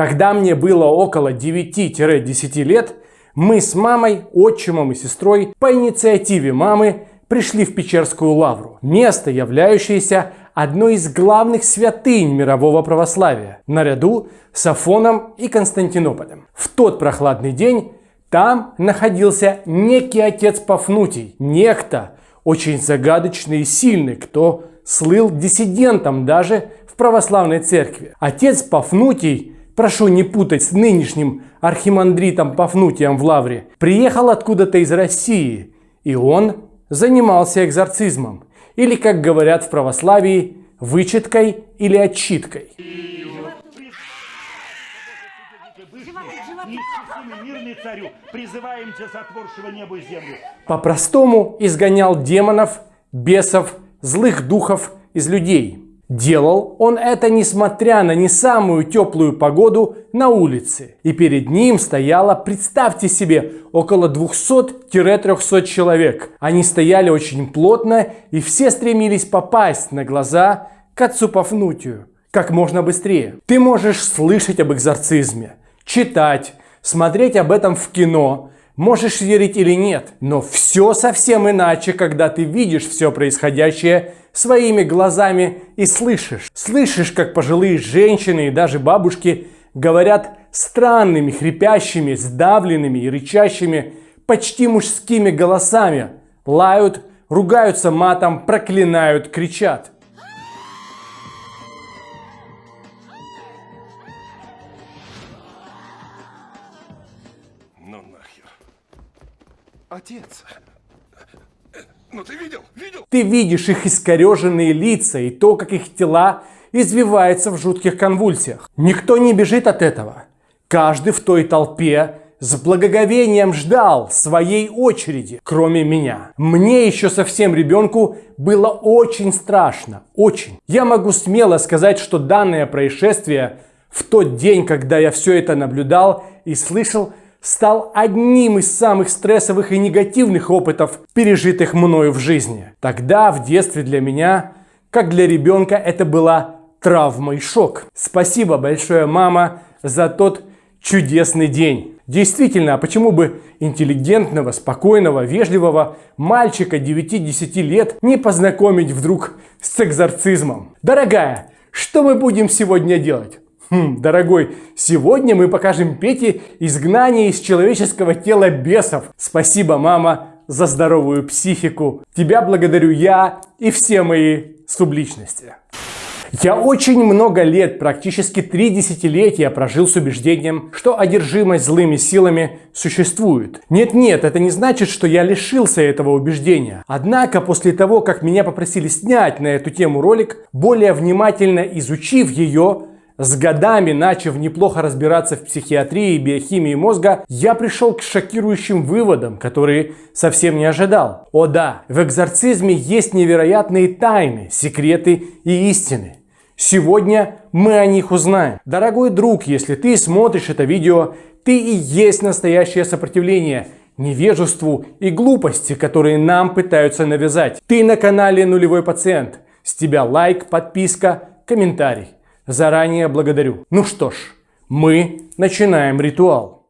Когда мне было около 9-10 лет, мы с мамой, отчимом и сестрой по инициативе мамы пришли в Печерскую лавру. Место, являющееся одной из главных святынь мирового православия, наряду с Афоном и Константинополем. В тот прохладный день там находился некий отец Пафнутий, некто очень загадочный и сильный, кто слыл диссидентом даже в православной церкви. Отец Пафнутий, прошу не путать с нынешним архимандритом Пафнутием в Лавре, приехал откуда-то из России, и он занимался экзорцизмом, или, как говорят в православии, вычеткой или отчиткой. По-простому изгонял демонов, бесов, злых духов из людей. Делал он это несмотря на не самую теплую погоду на улице. И перед ним стояло, представьте себе, около 200-300 человек. Они стояли очень плотно и все стремились попасть на глаза к отцу Пафнутию как можно быстрее. Ты можешь слышать об экзорцизме, читать, смотреть об этом в кино, можешь верить или нет, но все совсем иначе, когда ты видишь все происходящее своими глазами и слышишь. Слышишь, как пожилые женщины и даже бабушки говорят странными, хрипящими, сдавленными и рычащими, почти мужскими голосами, лают, ругаются матом, проклинают, кричат. Отец. Ну ты видел? Видел? Ты видишь их искореженные лица и то, как их тела извиваются в жутких конвульсиях. Никто не бежит от этого. Каждый в той толпе с благоговением ждал своей очереди, кроме меня. Мне еще совсем ребенку было очень страшно, очень. Я могу смело сказать, что данное происшествие в тот день, когда я все это наблюдал и слышал, стал одним из самых стрессовых и негативных опытов, пережитых мною в жизни. Тогда, в детстве для меня, как для ребенка, это была травма и шок. Спасибо большое, мама, за тот чудесный день. Действительно, а почему бы интеллигентного, спокойного, вежливого мальчика 9-10 лет не познакомить вдруг с экзорцизмом? Дорогая, что мы будем сегодня делать? Хм, дорогой, сегодня мы покажем Пете изгнание из человеческого тела бесов. Спасибо, мама, за здоровую психику. Тебя благодарю я и все мои субличности. Я очень много лет, практически три десятилетия прожил с убеждением, что одержимость злыми силами существует. Нет-нет, это не значит, что я лишился этого убеждения. Однако, после того, как меня попросили снять на эту тему ролик, более внимательно изучив ее, с годами, начав неплохо разбираться в психиатрии и биохимии мозга, я пришел к шокирующим выводам, которые совсем не ожидал. О да, в экзорцизме есть невероятные тайны, секреты и истины. Сегодня мы о них узнаем. Дорогой друг, если ты смотришь это видео, ты и есть настоящее сопротивление невежеству и глупости, которые нам пытаются навязать. Ты на канале Нулевой Пациент. С тебя лайк, подписка, комментарий. Заранее благодарю. Ну что ж, мы начинаем ритуал.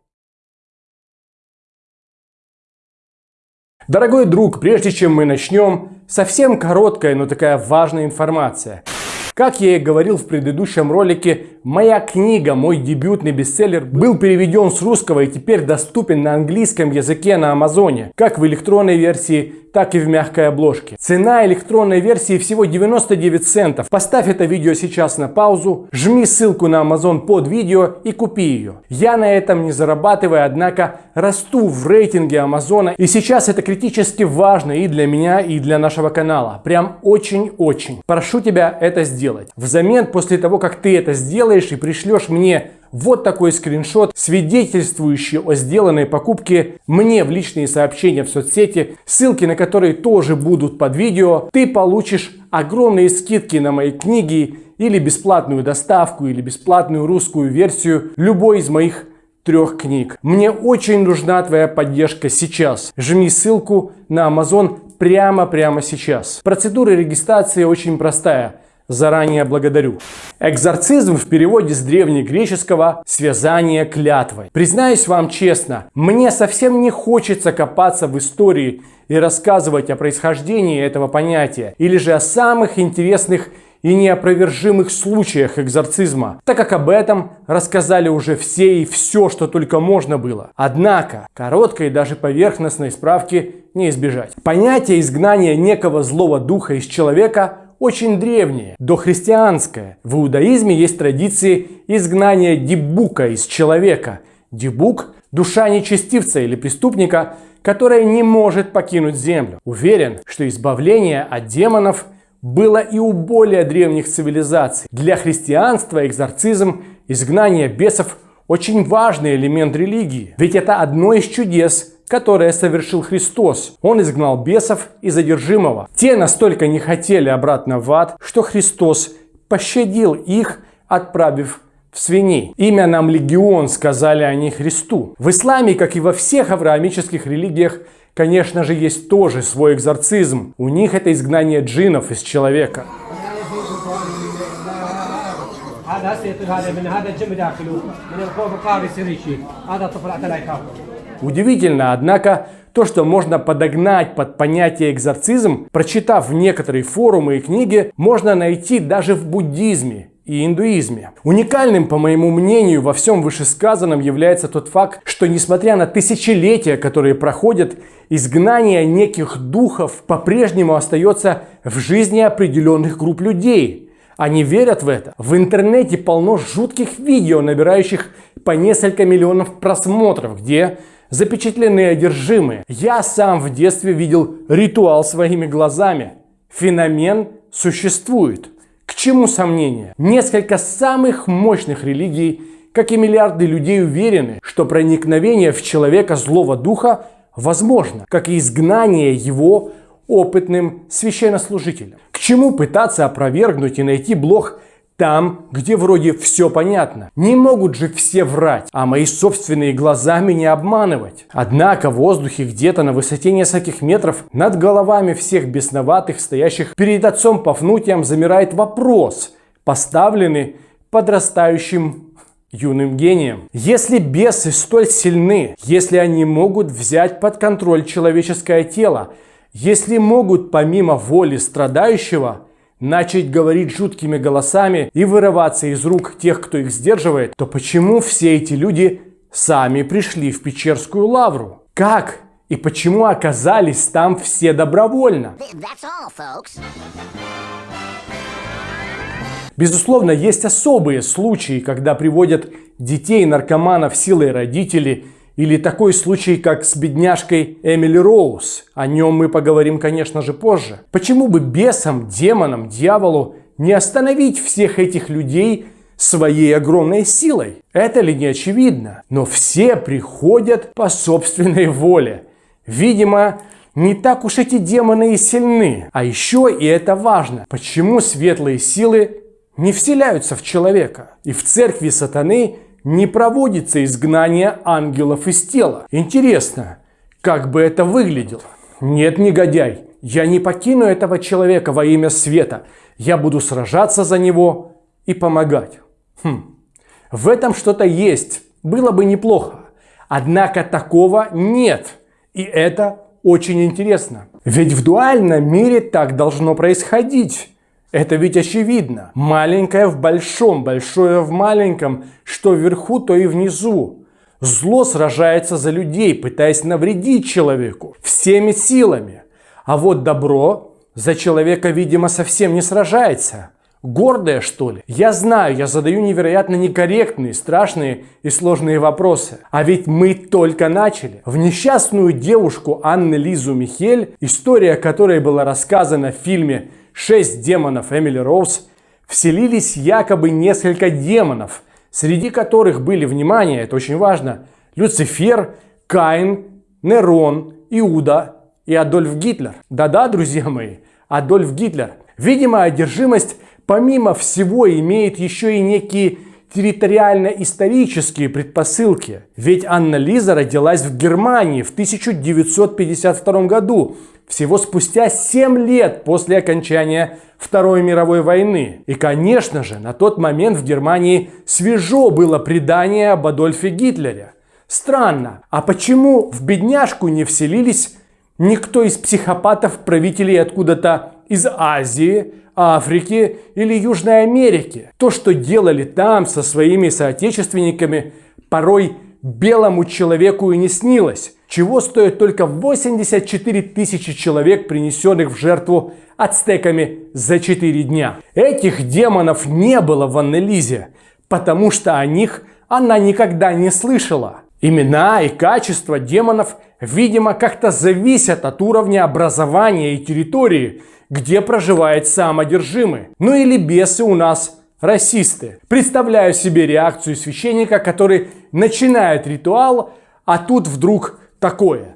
Дорогой друг, прежде чем мы начнем, совсем короткая, но такая важная информация. Как я и говорил в предыдущем ролике, моя книга, мой дебютный бестселлер, был переведен с русского и теперь доступен на английском языке на Амазоне, как в электронной версии, так и в мягкой обложке. Цена электронной версии всего 99 центов. Поставь это видео сейчас на паузу, жми ссылку на Amazon под видео и купи ее. Я на этом не зарабатываю, однако расту в рейтинге Амазона и сейчас это критически важно и для меня, и для нашего канала. Прям очень-очень. Прошу тебя это сделать. Взамен, после того, как ты это сделаешь и пришлешь мне вот такой скриншот, свидетельствующий о сделанной покупке мне в личные сообщения в соцсети, ссылки на которые тоже будут под видео. Ты получишь огромные скидки на мои книги или бесплатную доставку, или бесплатную русскую версию любой из моих трех книг. Мне очень нужна твоя поддержка сейчас. Жми ссылку на Amazon прямо-прямо сейчас. Процедура регистрации очень простая. Заранее благодарю. Экзорцизм в переводе с древнегреческого «связание клятвой». Признаюсь вам честно, мне совсем не хочется копаться в истории и рассказывать о происхождении этого понятия, или же о самых интересных и неопровержимых случаях экзорцизма, так как об этом рассказали уже все и все, что только можно было. Однако, короткой даже поверхностной справки не избежать. Понятие изгнания некого злого духа из человека очень древнее, дохристианское. В иудаизме есть традиции изгнания дебука из человека. Дебук – душа нечестивца или преступника, которая не может покинуть землю. Уверен, что избавление от демонов – было и у более древних цивилизаций. Для христианства экзорцизм, изгнание бесов – очень важный элемент религии. Ведь это одно из чудес, которое совершил Христос. Он изгнал бесов и задержимого. Те настолько не хотели обратно в ад, что Христос пощадил их, отправив в свиней. Имя нам легион, сказали они Христу. В исламе, как и во всех авраамических религиях, конечно же, есть тоже свой экзорцизм. У них это изгнание джинов из человека. Удивительно, однако, то, что можно подогнать под понятие экзорцизм, прочитав некоторые форумы и книги, можно найти даже в буддизме и индуизме. Уникальным, по моему мнению, во всем вышесказанном является тот факт, что несмотря на тысячелетия, которые проходят, изгнание неких духов по-прежнему остается в жизни определенных групп людей. Они верят в это. В интернете полно жутких видео, набирающих по несколько миллионов просмотров, где запечатлены одержимые. Я сам в детстве видел ритуал своими глазами. Феномен существует. К чему сомнения? Несколько самых мощных религий, как и миллиарды людей, уверены, что проникновение в человека злого духа возможно, как и изгнание его опытным священнослужителем. К чему пытаться опровергнуть и найти блох там, где вроде все понятно. Не могут же все врать, а мои собственные глаза меня обманывать. Однако в воздухе где-то на высоте нескольких метров над головами всех бесноватых, стоящих перед отцом Пафнутием, замирает вопрос, поставленный подрастающим юным гением. Если бесы столь сильны, если они могут взять под контроль человеческое тело, если могут помимо воли страдающего начать говорить жуткими голосами и вырываться из рук тех, кто их сдерживает, то почему все эти люди сами пришли в Печерскую лавру? Как и почему оказались там все добровольно? All, Безусловно, есть особые случаи, когда приводят детей наркоманов силой родителей или такой случай, как с бедняжкой Эмили Роуз. О нем мы поговорим, конечно же, позже. Почему бы бесам, демонам, дьяволу не остановить всех этих людей своей огромной силой? Это ли не очевидно? Но все приходят по собственной воле. Видимо, не так уж эти демоны и сильны. А еще, и это важно, почему светлые силы не вселяются в человека? И в церкви сатаны не проводится изгнание ангелов из тела. Интересно, как бы это выглядело? Нет, негодяй, я не покину этого человека во имя света. Я буду сражаться за него и помогать. Хм. В этом что-то есть, было бы неплохо. Однако такого нет. И это очень интересно. Ведь в дуальном мире так должно происходить. Это ведь очевидно. Маленькое в большом, большое в маленьком, что вверху, то и внизу. Зло сражается за людей, пытаясь навредить человеку всеми силами. А вот добро за человека, видимо, совсем не сражается. Гордое, что ли? Я знаю, я задаю невероятно некорректные, страшные и сложные вопросы. А ведь мы только начали. В несчастную девушку Анны Лизу Михель, история которой была рассказана в фильме шесть демонов Эмили Роуз, вселились якобы несколько демонов, среди которых были, внимание, это очень важно, Люцифер, Каин, Нерон, Иуда и Адольф Гитлер. Да-да, друзья мои, Адольф Гитлер. Видимо, одержимость, помимо всего, имеет еще и некие территориально-исторические предпосылки. Ведь Анна Лиза родилась в Германии в 1952 году, всего спустя 7 лет после окончания Второй мировой войны. И, конечно же, на тот момент в Германии свежо было предание об Адольфе Гитлере. Странно, а почему в бедняжку не вселились никто из психопатов-правителей откуда-то из Азии, Африки или Южной Америки? То, что делали там со своими соотечественниками, порой белому человеку и не снилось. Чего стоит только 84 тысячи человек, принесенных в жертву ацтеками за 4 дня. Этих демонов не было в Аннелизе, потому что о них она никогда не слышала. Имена и качество демонов, видимо, как-то зависят от уровня образования и территории, где проживает сам. Ну или бесы у нас расисты. Представляю себе реакцию священника, который начинает ритуал, а тут вдруг такое.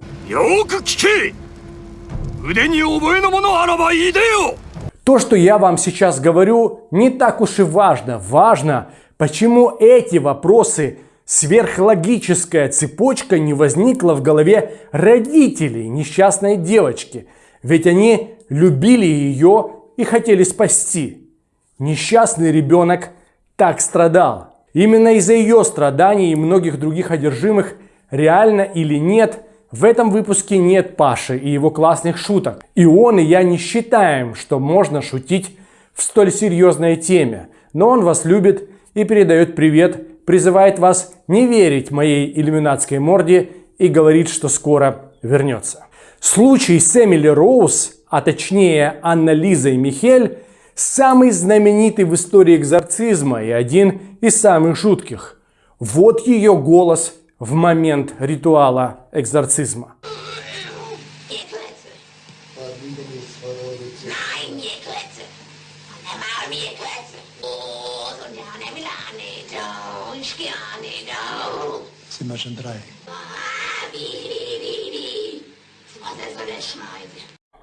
То, что я вам сейчас говорю, не так уж и важно. Важно, почему эти вопросы сверхлогическая цепочка не возникла в голове родителей несчастной девочки. Ведь они любили ее и хотели спасти. Несчастный ребенок так страдал. Именно из-за ее страданий и многих других одержимых реально или нет, в этом выпуске нет Паши и его классных шуток. И он, и я не считаем, что можно шутить в столь серьезной теме. Но он вас любит и передает привет, призывает вас не верить моей иллюминатской морде и говорит, что скоро вернется. Случай с Эмили Роуз, а точнее Анна Лиза и Михель, самый знаменитый в истории экзорцизма и один из самых жутких. Вот ее голос в момент ритуала экзорцизма.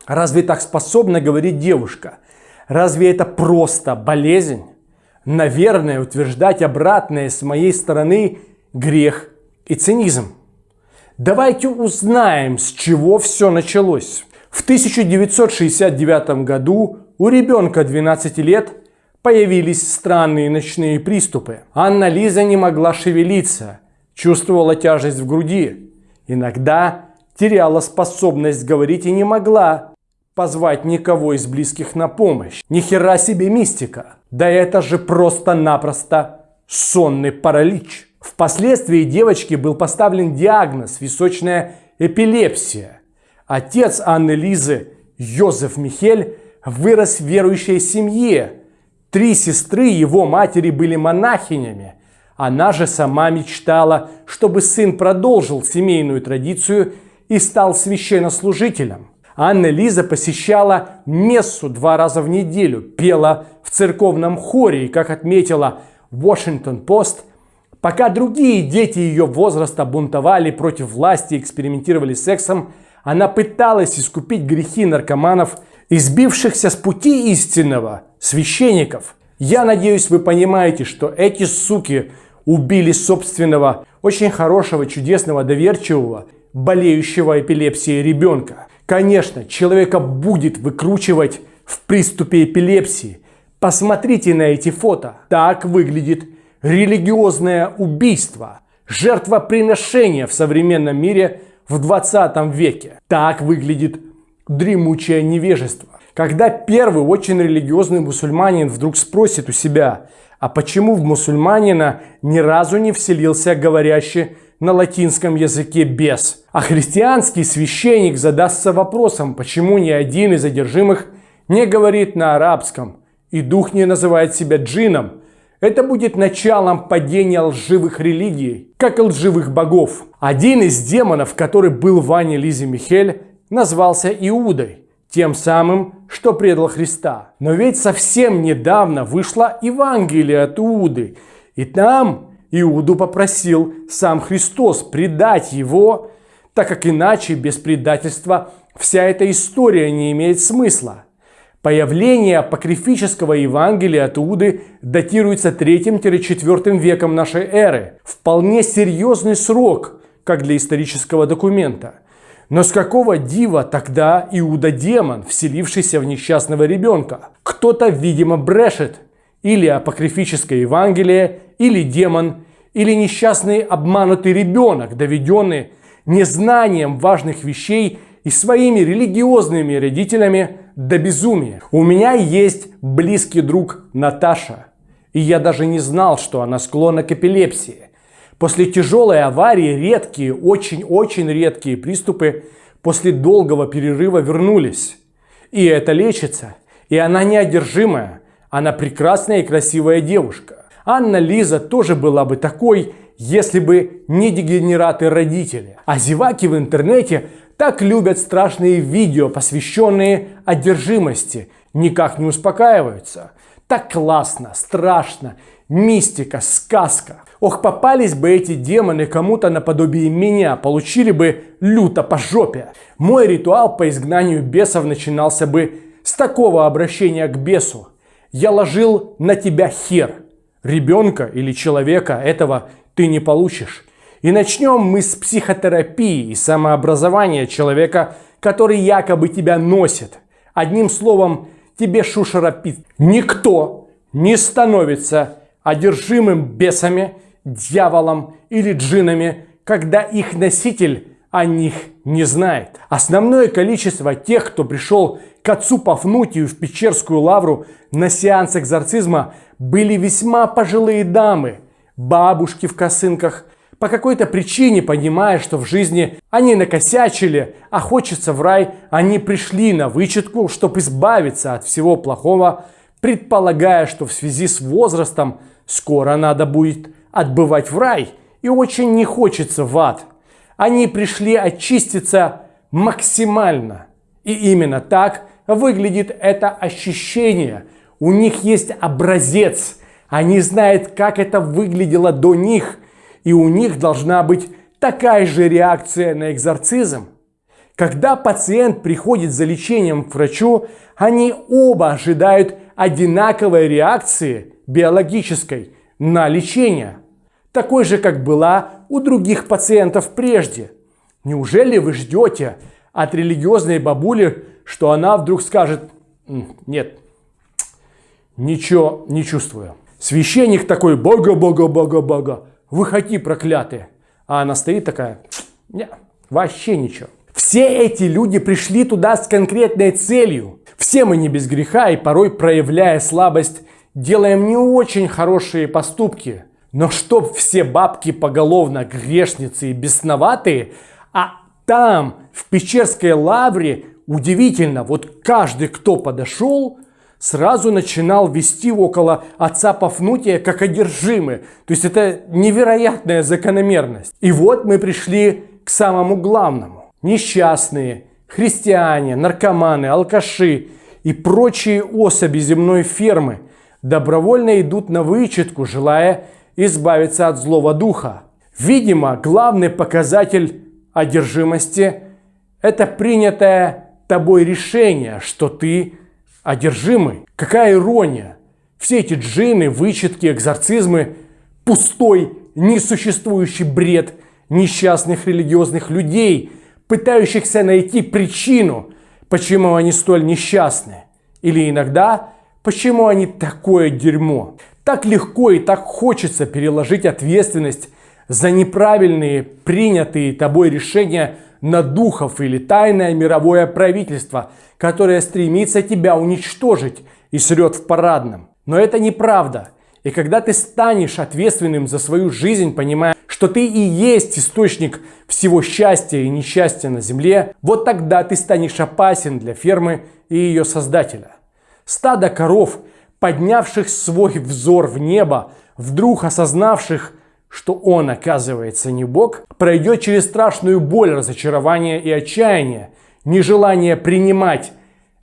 Разве так способна говорить девушка? Разве это просто болезнь? Наверное, утверждать обратное с моей стороны грех и цинизм. Давайте узнаем, с чего все началось. В 1969 году у ребенка 12 лет появились странные ночные приступы. Анна Лиза не могла шевелиться, чувствовала тяжесть в груди. Иногда теряла способность говорить и не могла позвать никого из близких на помощь. Ни хера себе мистика. Да это же просто-напросто сонный паралич. Впоследствии девочке был поставлен диагноз височная эпилепсия. Отец Анны Лизы, Йозеф Михель, вырос в верующей семье. Три сестры его матери были монахинями. Она же сама мечтала, чтобы сын продолжил семейную традицию и стал священнослужителем. Анна Лиза посещала мессу два раза в неделю, пела в церковном хоре и, как отметила Washington Post, Пока другие дети ее возраста бунтовали против власти и экспериментировали с сексом, она пыталась искупить грехи наркоманов, избившихся с пути истинного, священников. Я надеюсь, вы понимаете, что эти суки убили собственного, очень хорошего, чудесного, доверчивого, болеющего эпилепсией ребенка. Конечно, человека будет выкручивать в приступе эпилепсии. Посмотрите на эти фото. Так выглядит религиозное убийство, жертвоприношение в современном мире в 20 веке. Так выглядит дремучее невежество. Когда первый очень религиозный мусульманин вдруг спросит у себя, а почему в мусульманина ни разу не вселился говорящий на латинском языке бес? А христианский священник задастся вопросом, почему ни один из одержимых не говорит на арабском, и дух не называет себя джином, это будет началом падения лживых религий, как и лживых богов. Один из демонов, который был в Ане Лизе Михель, назвался Иудой, тем самым, что предал Христа. Но ведь совсем недавно вышло Евангелие от Иуды, и там Иуду попросил сам Христос предать его, так как иначе без предательства вся эта история не имеет смысла. Появление апокрифического Евангелия от Иуды датируется 3-4 веком нашей эры. Вполне серьезный срок, как для исторического документа. Но с какого дива тогда Иуда-демон, вселившийся в несчастного ребенка? Кто-то, видимо, брешет. Или апокрифическое Евангелие, или демон, или несчастный обманутый ребенок, доведенный незнанием важных вещей и своими религиозными родителями до безумия. У меня есть близкий друг Наташа, и я даже не знал, что она склонна к эпилепсии. После тяжелой аварии редкие, очень-очень редкие приступы после долгого перерыва вернулись. И это лечится. И она неодержимая. Она прекрасная и красивая девушка. Анна Лиза тоже была бы такой, если бы не дегенераты родители. А зеваки в интернете так любят страшные видео, посвященные одержимости. Никак не успокаиваются. Так классно, страшно, мистика, сказка. Ох, попались бы эти демоны кому-то наподобие меня, получили бы люто по жопе. Мой ритуал по изгнанию бесов начинался бы с такого обращения к бесу. Я ложил на тебя хер. Ребенка или человека этого ты не получишь. И начнем мы с психотерапии и самообразования человека, который якобы тебя носит. Одним словом, тебе шушерапит. Никто не становится одержимым бесами, дьяволом или джинами, когда их носитель о них не знает. Основное количество тех, кто пришел к отцу Пафнутию в Печерскую лавру на сеанс экзорцизма, были весьма пожилые дамы, бабушки в косынках, по какой-то причине, понимая, что в жизни они накосячили, а хочется в рай, они пришли на вычетку, чтобы избавиться от всего плохого, предполагая, что в связи с возрастом скоро надо будет отбывать в рай и очень не хочется в ад. Они пришли очиститься максимально. И именно так выглядит это ощущение. У них есть образец. Они знают, как это выглядело до них. И у них должна быть такая же реакция на экзорцизм. Когда пациент приходит за лечением к врачу, они оба ожидают одинаковой реакции биологической на лечение, такой же, как была у других пациентов прежде. Неужели вы ждете от религиозной бабули, что она вдруг скажет «нет, ничего не чувствую». Священник такой «бога, бога, бога, бога, выходи, проклятые». А она стоит такая «нет, вообще ничего». Все эти люди пришли туда с конкретной целью. Все мы не без греха и порой проявляя слабость делаем не очень хорошие поступки. Но чтоб все бабки поголовно грешницы и бесноватые, а там, в Печерской лавре, удивительно, вот каждый, кто подошел, сразу начинал вести около отца Пафнутия как одержимый. То есть это невероятная закономерность. И вот мы пришли к самому главному. Несчастные, христиане, наркоманы, алкаши и прочие особи земной фермы – добровольно идут на вычетку, желая избавиться от злого духа. Видимо, главный показатель одержимости – это принятое тобой решение, что ты одержимый. Какая ирония! Все эти джины, вычетки, экзорцизмы – пустой, несуществующий бред несчастных религиозных людей, пытающихся найти причину, почему они столь несчастны. Или иногда Почему они такое дерьмо? Так легко и так хочется переложить ответственность за неправильные принятые тобой решения на духов или тайное мировое правительство, которое стремится тебя уничтожить и срет в парадном. Но это неправда. И когда ты станешь ответственным за свою жизнь, понимая, что ты и есть источник всего счастья и несчастья на земле, вот тогда ты станешь опасен для фермы и ее создателя. Стадо коров, поднявших свой взор в небо, вдруг осознавших, что он, оказывается, не Бог, пройдет через страшную боль, разочарование и отчаяние, нежелание принимать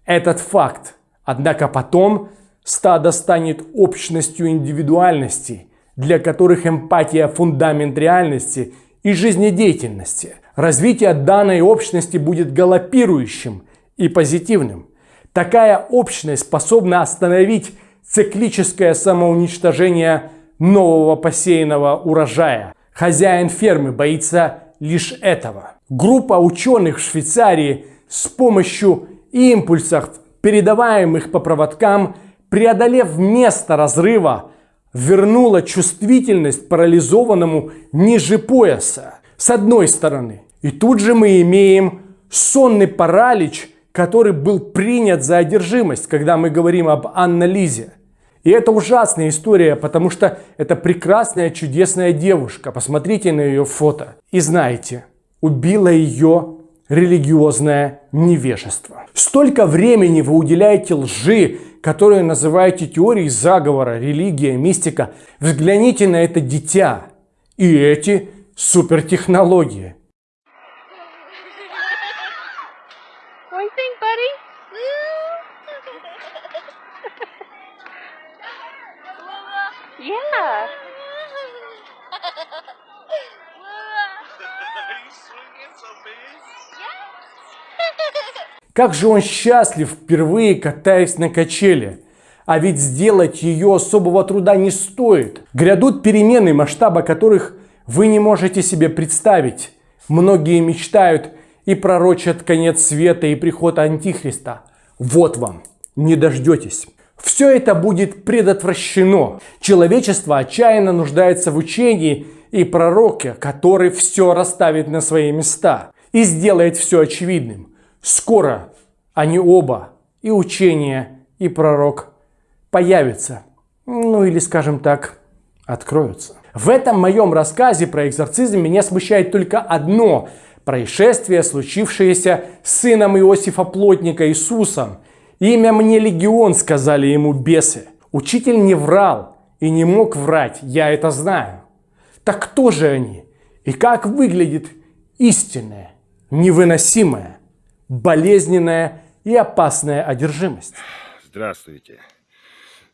этот факт. Однако потом стадо станет общностью индивидуальностей, для которых эмпатия – фундамент реальности и жизнедеятельности. Развитие данной общности будет галопирующим и позитивным. Такая общность способна остановить циклическое самоуничтожение нового посеянного урожая. Хозяин фермы боится лишь этого. Группа ученых в Швейцарии с помощью импульсов, передаваемых по проводкам, преодолев место разрыва, вернула чувствительность парализованному ниже пояса. С одной стороны. И тут же мы имеем сонный паралич, который был принят за одержимость, когда мы говорим об анализе. И это ужасная история, потому что это прекрасная, чудесная девушка. Посмотрите на ее фото. И знаете, убило ее религиозное невежество. Столько времени вы уделяете лжи, которую называете теорией заговора, религия, мистика. Взгляните на это дитя и эти супертехнологии. Как же он счастлив, впервые катаясь на качели. А ведь сделать ее особого труда не стоит. Грядут перемены, масштаба которых вы не можете себе представить. Многие мечтают и пророчат конец света и приход Антихриста. Вот вам, не дождетесь. Все это будет предотвращено. Человечество отчаянно нуждается в учении и пророке, который все расставит на свои места и сделает все очевидным. Скоро они оба, и учение, и пророк, появятся. Ну или, скажем так, откроются. В этом моем рассказе про экзорцизм меня смущает только одно происшествие, случившееся с сыном Иосифа Плотника Иисусом. Имя мне легион, сказали ему бесы. Учитель не врал и не мог врать, я это знаю. Так кто же они? И как выглядит истинная, невыносимая, болезненная и опасная одержимость. Здравствуйте.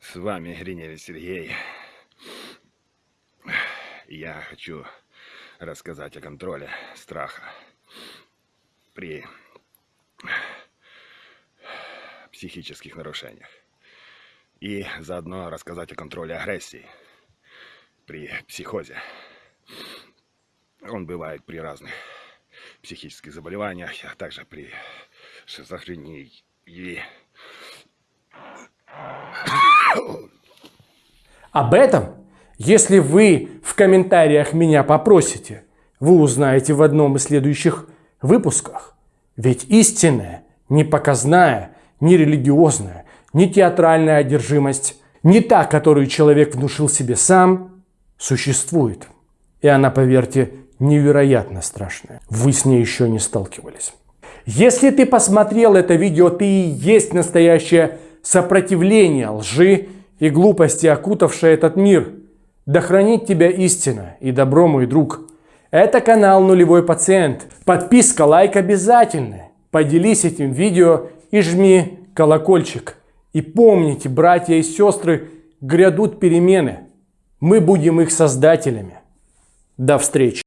С вами Гриневич Сергей. Я хочу рассказать о контроле страха при психических нарушениях. И заодно рассказать о контроле агрессии при психозе. Он бывает при разных психических заболеваниях, а также при шизофрении. Об этом, если вы в комментариях меня попросите, вы узнаете в одном из следующих выпусках. Ведь истинная, не показная, не религиозная, не театральная одержимость, не та, которую человек внушил себе сам, существует. И она, поверьте, невероятно страшная. Вы с ней еще не сталкивались. Если ты посмотрел это видео, ты и есть настоящее сопротивление лжи и глупости, окутавшее этот мир. Да хранит тебя истина и добро, мой друг. Это канал Нулевой Пациент. Подписка, лайк обязательно. Поделись этим видео и жми колокольчик. И помните, братья и сестры, грядут перемены. Мы будем их создателями. До встречи.